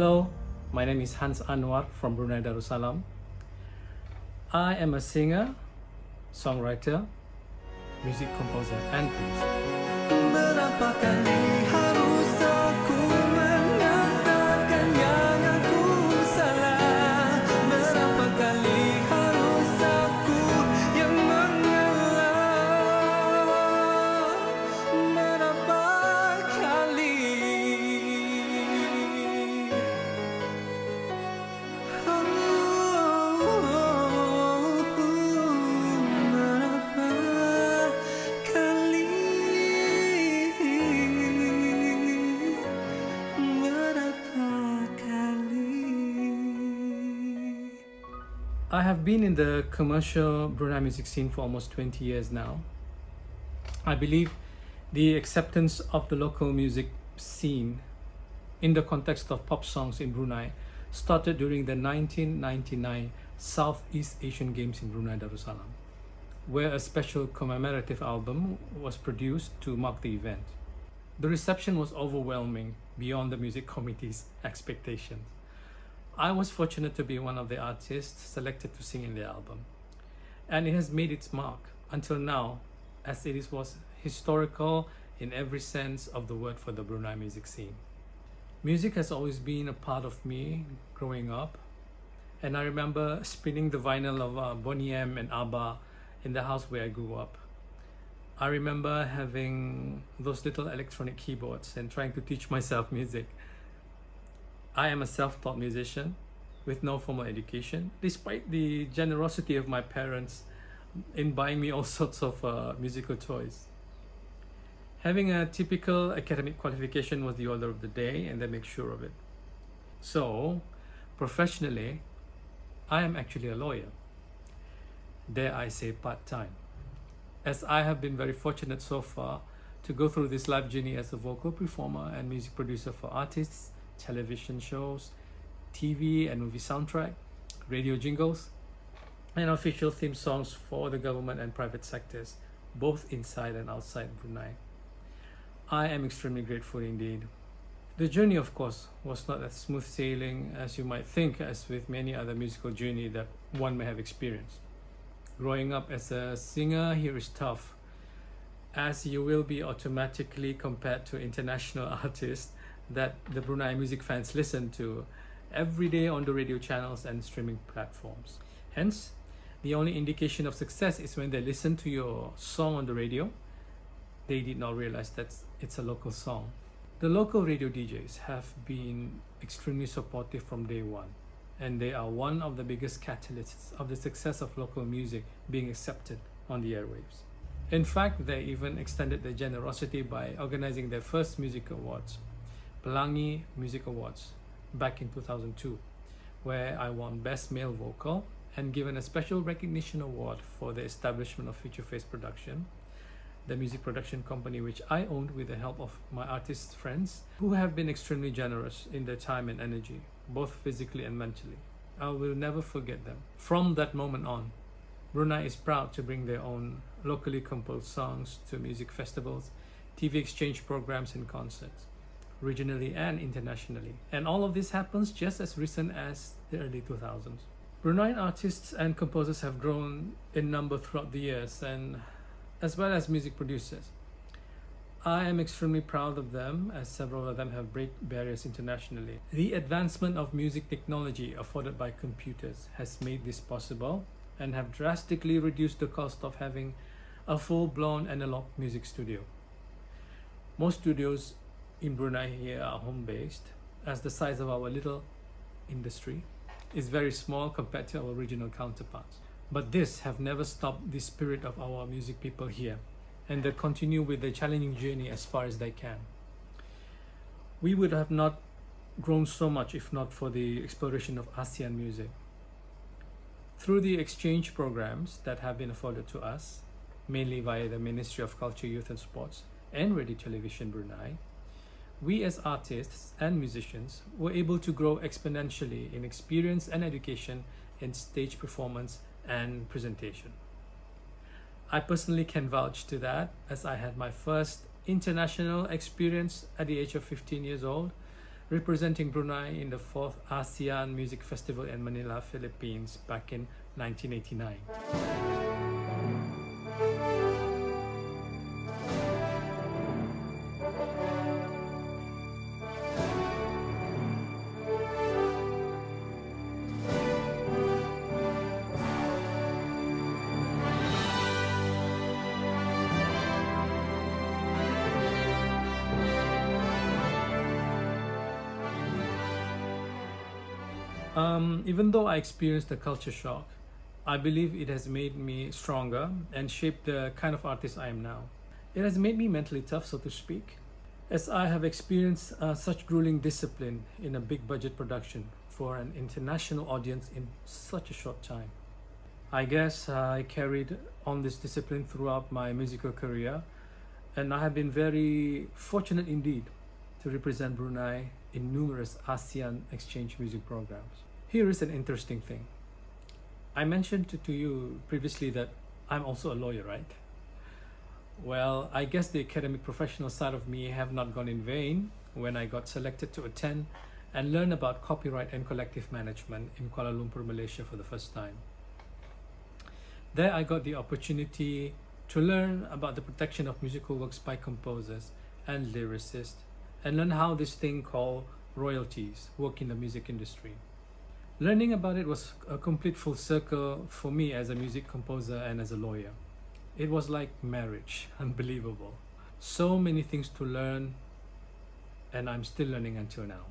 Hello, my name is Hans Anwar from Brunei Darussalam. I am a singer, songwriter, music composer, and producer. I have been in the commercial Brunei music scene for almost 20 years now. I believe the acceptance of the local music scene in the context of pop songs in Brunei started during the 1999 Southeast Asian Games in Brunei Darussalam, where a special commemorative album was produced to mark the event. The reception was overwhelming beyond the music committee's expectations. I was fortunate to be one of the artists selected to sing in the album, and it has made its mark until now, as it was historical in every sense of the word for the Brunei music scene. Music has always been a part of me growing up, and I remember spinning the vinyl of uh, Boney M and ABBA in the house where I grew up. I remember having those little electronic keyboards and trying to teach myself music. I am a self-taught musician with no formal education, despite the generosity of my parents in buying me all sorts of uh, musical toys. Having a typical academic qualification was the order of the day, and they make sure of it. So, professionally, I am actually a lawyer. Dare I say part-time as I have been very fortunate so far to go through this life journey as a vocal performer and music producer for artists, television shows, TV and movie soundtrack, radio jingles, and official theme songs for the government and private sectors, both inside and outside Brunei. I am extremely grateful indeed. The journey, of course, was not as smooth sailing as you might think, as with many other musical journey that one may have experienced. Growing up as a singer here is tough, as you will be automatically compared to international artists that the Brunei music fans listen to every day on the radio channels and streaming platforms. Hence, the only indication of success is when they listen to your song on the radio, they did not realize that it's a local song. The local radio DJs have been extremely supportive from day one and they are one of the biggest catalysts of the success of local music being accepted on the airwaves. In fact, they even extended their generosity by organizing their first music awards, Pelangi Music Awards, back in 2002, where I won Best Male Vocal and given a special recognition award for the establishment of Future Face Production, the music production company which I owned with the help of my artist friends who have been extremely generous in their time and energy, both physically and mentally. I will never forget them. From that moment on, Brunei is proud to bring their own locally composed songs to music festivals, TV exchange programs and concerts, regionally and internationally. And all of this happens just as recent as the early 2000s. Bruneian artists and composers have grown in number throughout the years and as well as music producers. I am extremely proud of them as several of them have break barriers internationally. The advancement of music technology afforded by computers has made this possible and have drastically reduced the cost of having a full-blown analog music studio. Most studios in Brunei here are home-based as the size of our little industry is very small compared to our regional counterparts. But this have never stopped the spirit of our music people here and they continue with their challenging journey as far as they can. We would have not grown so much if not for the exploration of ASEAN music. Through the exchange programs that have been afforded to us, mainly via the Ministry of Culture, Youth and Sports and Radio Television Brunei, we as artists and musicians were able to grow exponentially in experience and education in stage performance and presentation. I personally can vouch to that as I had my first international experience at the age of 15 years old representing Brunei in the 4th ASEAN Music Festival in Manila, Philippines back in 1989. Um, even though I experienced a culture shock, I believe it has made me stronger and shaped the kind of artist I am now. It has made me mentally tough, so to speak, as I have experienced uh, such grueling discipline in a big budget production for an international audience in such a short time. I guess I carried on this discipline throughout my musical career, and I have been very fortunate indeed to represent Brunei in numerous ASEAN exchange music programs. Here is an interesting thing. I mentioned to, to you previously that I'm also a lawyer, right? Well, I guess the academic professional side of me have not gone in vain when I got selected to attend and learn about copyright and collective management in Kuala Lumpur, Malaysia for the first time. There I got the opportunity to learn about the protection of musical works by composers and lyricists and learn how this thing called royalties work in the music industry. Learning about it was a complete full circle for me as a music composer and as a lawyer. It was like marriage, unbelievable. So many things to learn, and I'm still learning until now.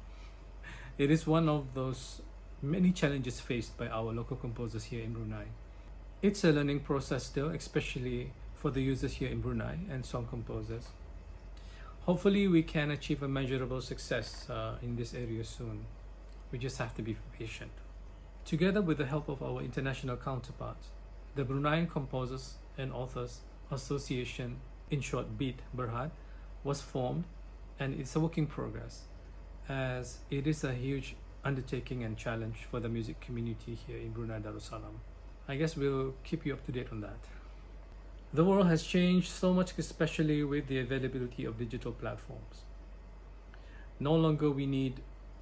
It is one of those many challenges faced by our local composers here in Brunei. It's a learning process still, especially for the users here in Brunei and song composers hopefully we can achieve a measurable success uh, in this area soon. We just have to be patient. Together with the help of our international counterparts, the Bruneian Composers and Authors Association, in short BEAT Berhad, was formed and it's a work in progress as it is a huge undertaking and challenge for the music community here in Brunei Darussalam. I guess we'll keep you up to date on that. The world has changed so much, especially with the availability of digital platforms. No longer we need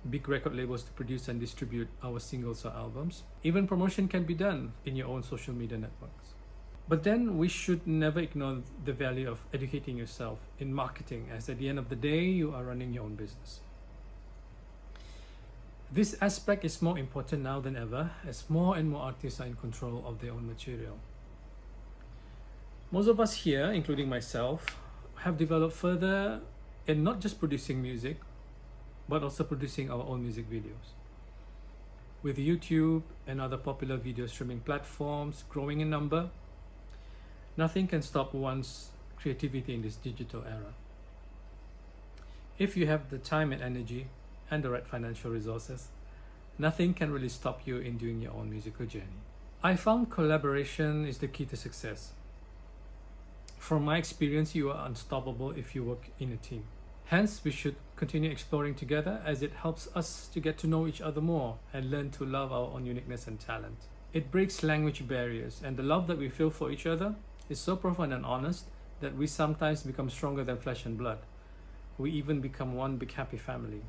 big record labels to produce and distribute our singles or albums. Even promotion can be done in your own social media networks. But then we should never ignore the value of educating yourself in marketing, as at the end of the day, you are running your own business. This aspect is more important now than ever, as more and more artists are in control of their own material. Most of us here, including myself, have developed further in not just producing music, but also producing our own music videos. With YouTube and other popular video streaming platforms growing in number, nothing can stop one's creativity in this digital era. If you have the time and energy and the right financial resources, nothing can really stop you in doing your own musical journey. I found collaboration is the key to success from my experience, you are unstoppable if you work in a team. Hence, we should continue exploring together as it helps us to get to know each other more and learn to love our own uniqueness and talent. It breaks language barriers, and the love that we feel for each other is so profound and honest that we sometimes become stronger than flesh and blood. We even become one big happy family.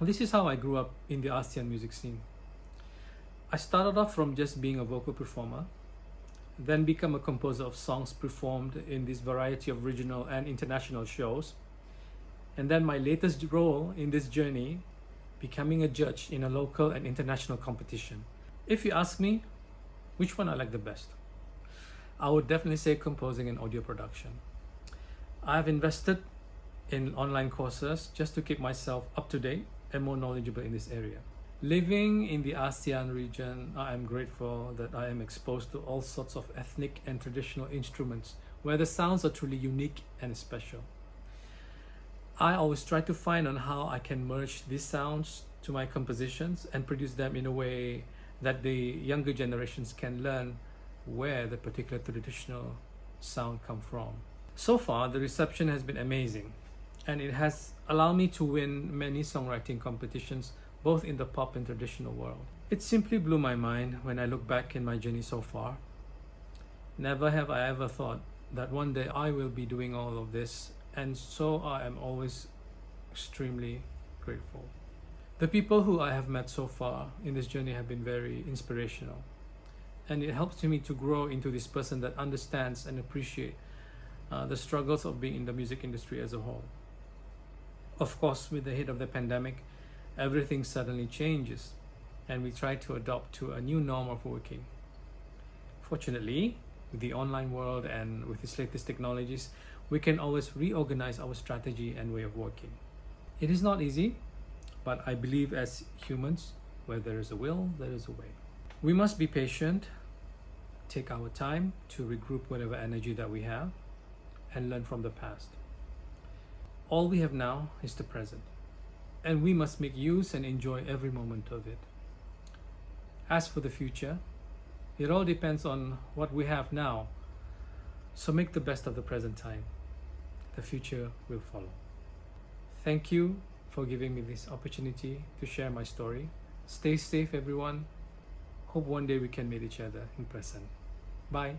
This is how I grew up in the ASEAN music scene. I started off from just being a vocal performer then become a composer of songs performed in this variety of regional and international shows. And then my latest role in this journey, becoming a judge in a local and international competition. If you ask me, which one I like the best? I would definitely say composing and audio production. I've invested in online courses just to keep myself up to date and more knowledgeable in this area. Living in the ASEAN region, I am grateful that I am exposed to all sorts of ethnic and traditional instruments where the sounds are truly unique and special. I always try to find on how I can merge these sounds to my compositions and produce them in a way that the younger generations can learn where the particular traditional sound come from. So far, the reception has been amazing and it has allowed me to win many songwriting competitions both in the pop and traditional world. It simply blew my mind when I look back in my journey so far. Never have I ever thought that one day I will be doing all of this, and so I am always extremely grateful. The people who I have met so far in this journey have been very inspirational. And it helps me to grow into this person that understands and appreciate uh, the struggles of being in the music industry as a whole. Of course, with the hit of the pandemic, everything suddenly changes and we try to adopt to a new norm of working. Fortunately, with the online world and with its latest technologies, we can always reorganize our strategy and way of working. It is not easy, but I believe as humans, where there is a will, there is a way. We must be patient, take our time to regroup whatever energy that we have, and learn from the past. All we have now is the present, and we must make use and enjoy every moment of it. As for the future, it all depends on what we have now. So make the best of the present time. The future will follow. Thank you for giving me this opportunity to share my story. Stay safe, everyone. Hope one day we can meet each other in person. Bye.